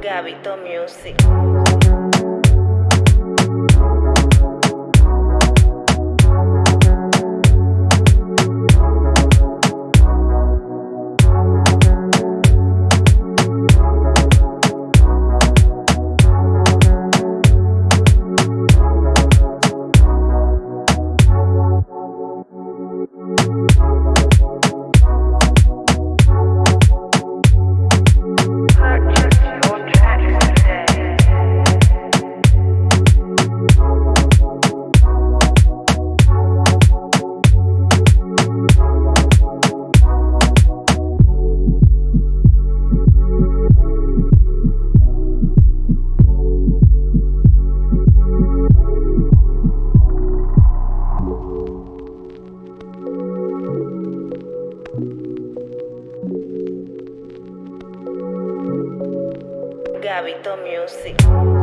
Gabito Music. Gabito Music.